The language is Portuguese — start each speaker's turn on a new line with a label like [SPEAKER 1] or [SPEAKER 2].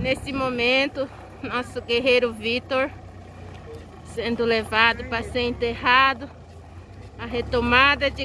[SPEAKER 1] Nesse momento, nosso guerreiro Vitor sendo levado para ser enterrado. A retomada de